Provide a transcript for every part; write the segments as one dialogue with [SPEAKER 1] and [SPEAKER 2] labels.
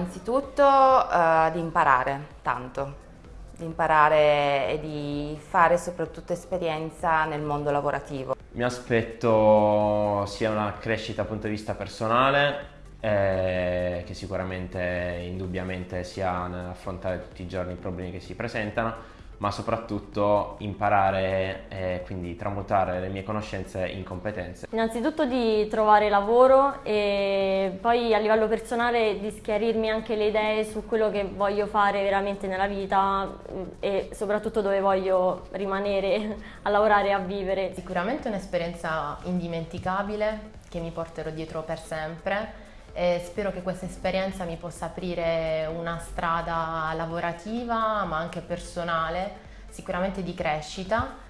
[SPEAKER 1] Innanzitutto uh, di imparare tanto, di imparare e di fare soprattutto esperienza nel mondo lavorativo.
[SPEAKER 2] Mi aspetto sia una crescita dal punto di vista personale, eh, che sicuramente indubbiamente sia nell'affrontare tutti i giorni i problemi che si presentano, ma soprattutto imparare e quindi tramutare le mie conoscenze in competenze.
[SPEAKER 3] Innanzitutto di trovare lavoro e poi a livello personale di schiarirmi anche le idee su quello che voglio fare veramente nella vita e soprattutto dove voglio rimanere a lavorare e a vivere.
[SPEAKER 4] Sicuramente un'esperienza indimenticabile che mi porterò dietro per sempre e spero che questa esperienza mi possa aprire una strada lavorativa ma anche personale, sicuramente di crescita.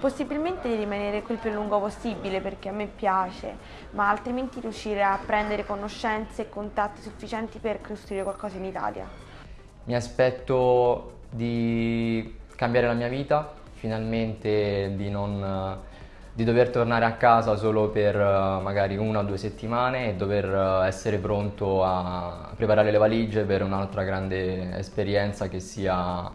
[SPEAKER 5] Possibilmente di rimanere qui il più a lungo possibile perché a me piace, ma altrimenti riuscire a prendere conoscenze e contatti sufficienti per costruire qualcosa in Italia.
[SPEAKER 6] Mi aspetto di cambiare la mia vita, finalmente di non di dover tornare a casa solo per eh, magari una o due settimane e dover eh, essere pronto a preparare le valigie per un'altra grande esperienza che, sia,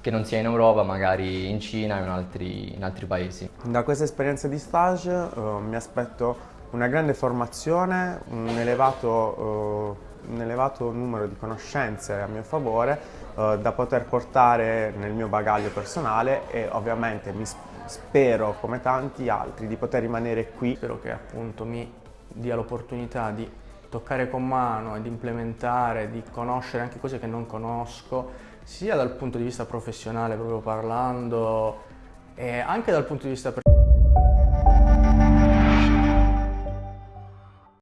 [SPEAKER 6] che, non sia in Europa, magari in Cina e in altri, in altri paesi.
[SPEAKER 7] Da questa esperienza di stage uh, mi aspetto una grande formazione, un elevato, uh, un elevato numero di conoscenze a mio favore uh, da poter portare nel mio bagaglio personale e ovviamente mi spero, come tanti altri, di poter rimanere qui.
[SPEAKER 8] Spero che appunto mi dia l'opportunità di toccare con mano ed implementare, di conoscere anche cose che non conosco, sia dal punto di vista professionale proprio parlando, e anche dal punto di vista personale.